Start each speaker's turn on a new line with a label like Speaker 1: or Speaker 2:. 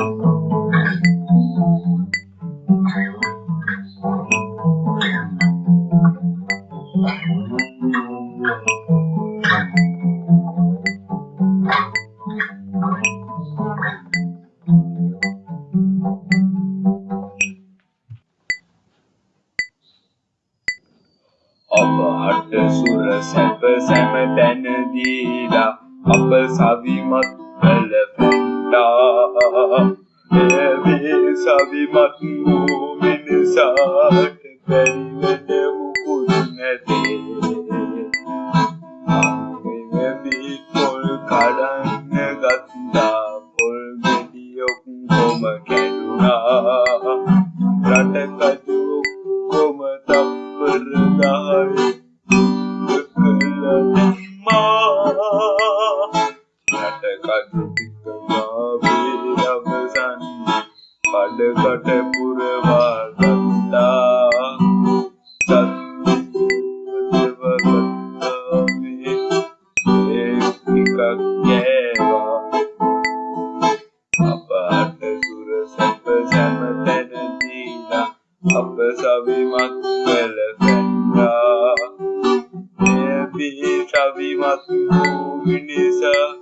Speaker 1: අප හට සුර සැප සැම තැන දීලා අප සවිමත් කළ පැන්ටා එවේ සවිමත් වූ මිනිසාට බැරිවෙන මුකුත් නැතේ. අංගෙවී පොල් කඩන්න ගත්තා. පොල් ගෙඩි ඔක්කොම කැඩුනා. රටකතු ඔක්කොම තප්පර දහයි කළදමා රටකතු ටික මාවේ සැම තැන දීලා අප සවිමත් කළ පැන්නා. එය බී සවිමත් වූ මිනිසා බැරි